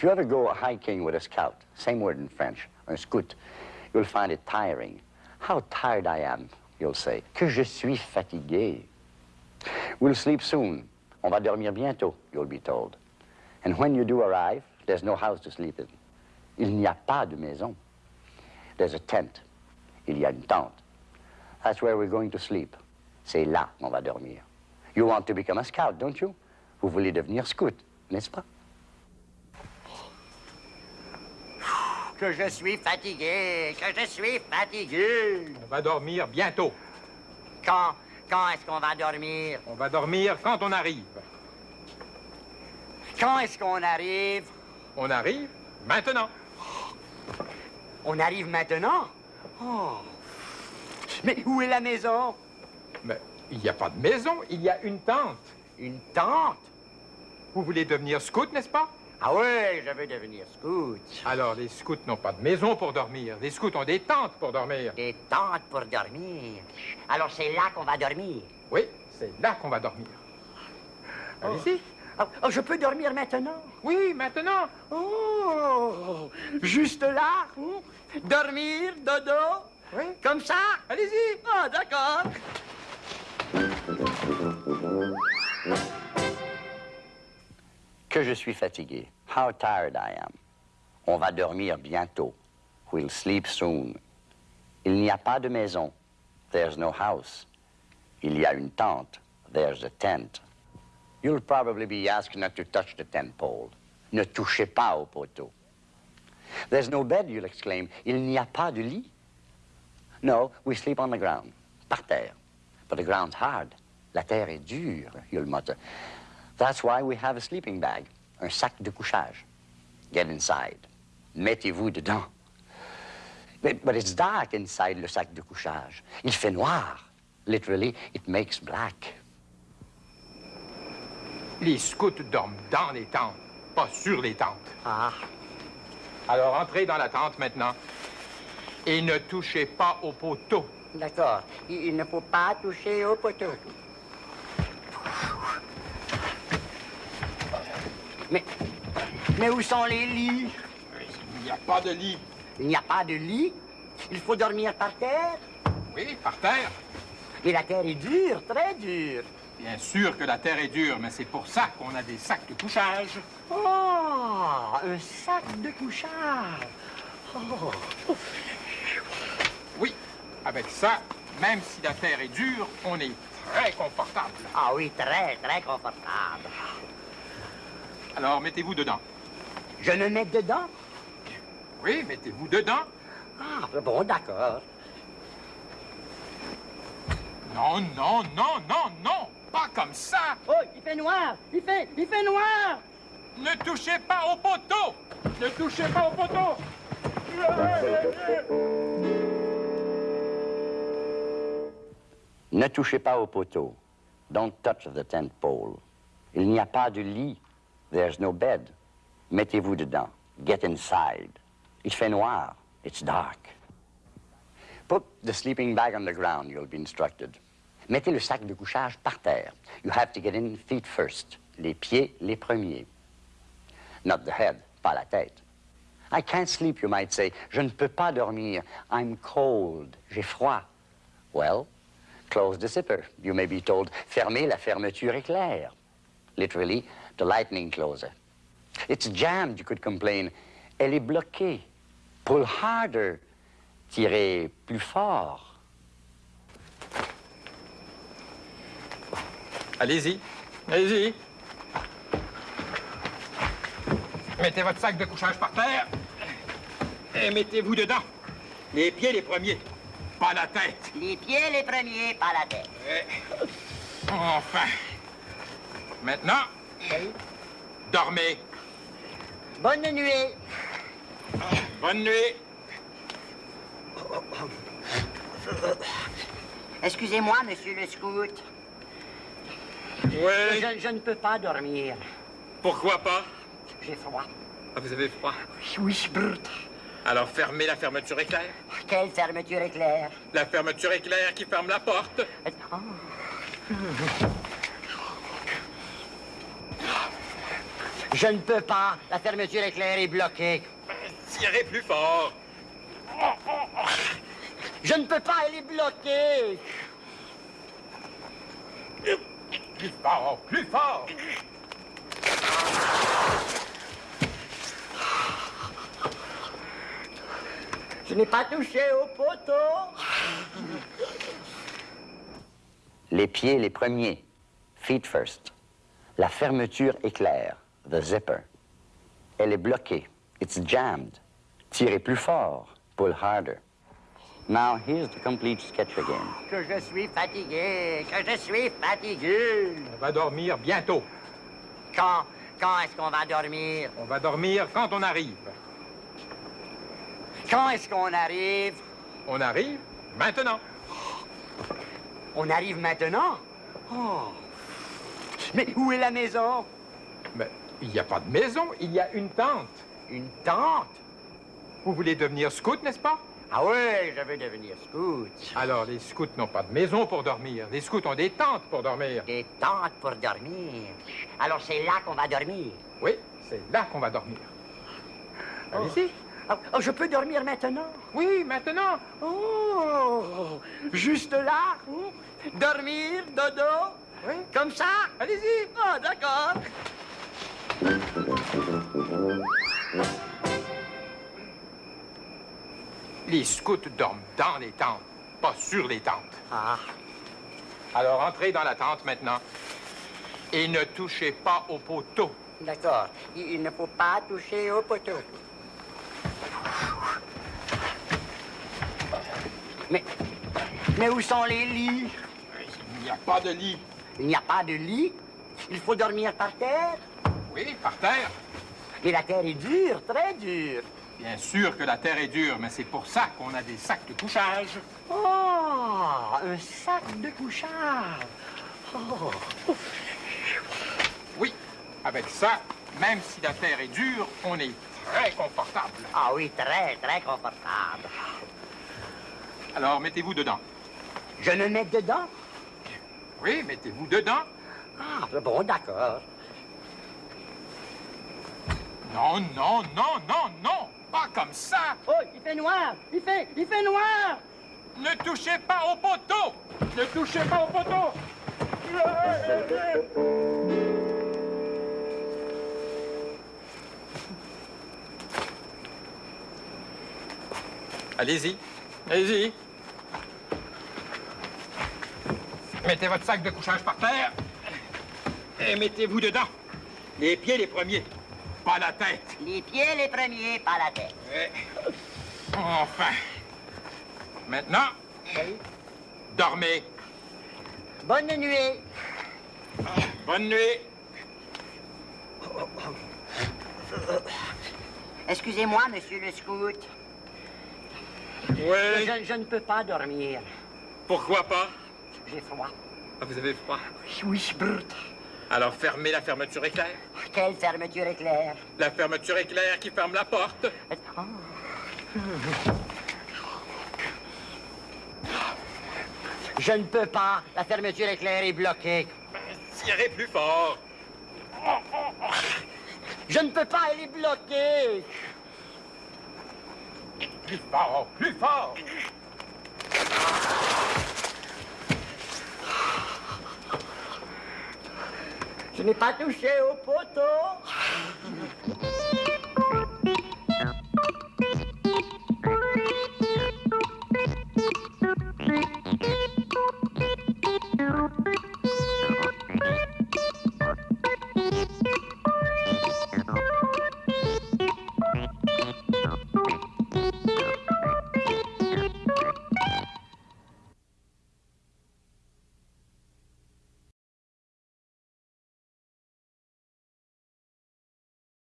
If you ever go hiking with a scout, same word in French, un scout, you'll find it tiring. How tired I am, you'll say. Que je suis fatigué. We'll sleep soon. On va dormir bientôt, you'll be told. And when you do arrive, there's no house to sleep in. Il n'y a pas de maison. There's a tent. Il y a une tente. That's where we're going to sleep. C'est là qu'on va dormir. You want to become a scout, don't you? Vous voulez devenir scout, n'est-ce pas? Que je suis fatigué, que je suis fatigué. On va dormir bientôt. Quand, quand est-ce qu'on va dormir? On va dormir quand on arrive. Quand est-ce qu'on arrive? On arrive maintenant. On arrive maintenant? Oh. Mais où est la maison? Mais il n'y a pas de maison, il y a une tente. Une tente? Vous voulez devenir scout, n'est-ce pas? Ah oui, je veux devenir scout. Alors, les scouts n'ont pas de maison pour dormir. Les scouts ont des tentes pour dormir. Des tentes pour dormir. Alors, c'est là qu'on va dormir. Oui, c'est là qu'on va dormir. Allez-y. Oh, oh, je peux dormir maintenant? Oui, maintenant. Oh! Juste là? Dormir, dodo? Oui. Comme ça? Allez-y. Ah, d'accord. Que je suis fatigué. How tired I am. On va dormir bientôt. We'll sleep soon. Il n'y a pas de maison. There's no house. Il y a une tente. There's a tent. You'll probably be asked not to touch the tent pole. Ne touchez pas au poteau. There's no bed, you'll exclaim. Il n'y a pas de lit. No, we sleep on the ground. Par terre. But the ground's hard. La terre est dure, you'll mutter. That's why we have a sleeping bag, un sac de couchage. Get inside. Mettez-vous dedans. But, but it's dark inside le sac de couchage. Il fait noir. Literally, it makes black. Les scouts dorment dans les tentes, pas sur les tentes. Ah, Alors, entrez dans la tente maintenant. Et ne touchez pas au poteau. d'accord. Il, ne faut pas toucher au poteau. Mais, mais où sont les lits? Il n'y a pas de lit. Il n'y a pas de lit? Il faut dormir par terre? Oui, par terre. Mais la terre est dure, très dure. Bien sûr que la terre est dure, mais c'est pour ça qu'on a des sacs de couchage. Oh, un sac de couchage. Oh. Oui, avec ça, même si la terre est dure, on est très confortable. Ah oui, très, très confortable. Alors, mettez-vous dedans. Je me mets dedans? Oui, mettez-vous dedans. Ah, bon, d'accord. Non, non, non, non, non, pas comme ça. Oh, il fait noir! Il fait, il fait noir! Ne touchez pas au poteau. Ne touchez pas au poteau. Ne touchez pas au poteau. Don't touch the tent pole. Il n'y a pas de lit. There's no bed. Mettez-vous dedans. Get inside. Il fait noir. It's dark. Put the sleeping bag on the ground, you'll be instructed. Mettez le sac de couchage par terre. You have to get in feet first. Les pieds les premiers. Not the head, pas la tête. I can't sleep, you might say. Je ne peux pas dormir. I'm cold. J'ai froid. Well, close the zipper. You may be told, fermez la fermeture éclair. Literally, the lightning closer. It's jammed, you could complain. Elle est bloquée. Pull harder. Tirez plus fort. Allez-y, allez-y. Mettez votre sac de couchage par terre et mettez-vous dedans. Les pieds les premiers, pas la tête. Les pieds les premiers, pas la tête. Et- Enfin. Maintenant, dormez. Bonne nuit. Bonne nuit. Excusez-moi, monsieur le scout. Oui. Je, je ne peux pas dormir. Pourquoi pas? J'ai froid. Ah, vous avez froid? Oui, brut. Alors fermez la fermeture éclair. Quelle fermeture éclair? La fermeture éclair qui ferme la porte. Oh. Je ne peux pas. La fermeture éclair est bloquée. Tirez plus fort. Je ne peux pas, elle est bloquée. Plus fort, plus fort. Je n'ai pas touché au poteau. Les pieds les premiers. Feet first. La fermeture éclair. The zipper. Elle est bloquée. It's jammed. Tirez plus fort. Pull harder. Now here's the complete sketch again. Que je suis fatigué, que je suis fatigué. On va dormir bientôt. Quand, quand est-ce qu'on va dormir? On va dormir quand on arrive. Quand est-ce qu'on arrive? On arrive maintenant. On arrive maintenant? Oh. Mais où est la maison? Mais il n'y a pas de maison, il y a une tente. Une tente? Vous voulez devenir scout, n'est-ce pas? Ah oui, je veux devenir scout. Alors, les scouts n'ont pas de maison pour dormir. Les scouts ont des tentes pour dormir. Des tentes pour dormir. Alors c'est là qu'on va dormir. Oui, c'est là qu'on va dormir. Allez-y. Oh, oh, je peux dormir maintenant? Oui, maintenant. Oh! Juste là? Dormir, dodo? Oui. Comme ça? Allez-y. Ah, d'accord. Les scouts dorment dans les tentes, pas sur les tentes. Ah, Alors, entrez dans la tente maintenant. Et ne touchez pas au poteau. d'accord. Il, ne faut pas toucher au poteau. Mais, mais où sont les lits? Il n'y a pas de lit. Il n'y a pas de lit? Il faut dormir par terre? Oui, par terre. Mais la terre est dure, très dure. Bien sûr que la terre est dure, mais c'est pour ça qu'on a des sacs de couchage. Oh, un sac de couchage. Oh. Oui, avec ça, même si la terre est dure, on est très confortable. Ah oui, très, très confortable. Alors, mettez-vous dedans. Je me mets dedans? Oui, mettez-vous dedans. Ah, bon, d'accord. Non, non, non, non, non, pas comme ça. Oh, il fait noir! Il fait, il fait noir! Ne touchez pas au poteau. Ne touchez pas au poteau. Allez-y, allez-y. Mettez votre sac de couchage par terre et mettez-vous dedans. Les pieds les premiers, pas la tête. Les pieds les premiers, pas la tête. Enfin. Maintenant, dormez. Bonne nuit. Bonne nuit. Excusez-moi, monsieur le scout. Oui. Je, je ne peux pas dormir. Pourquoi pas? J'ai froid. Ah, Vous avez froid? Oui, brut. Alors fermez la fermeture éclair. Quelle fermeture éclair. La fermeture éclair qui ferme la porte. Oh. Je ne peux pas. La fermeture éclair est bloquée. Tirez plus fort. Je ne peux pas, elle est bloquée. Plus fort, plus fort. Je n'ai pas touché au poteau.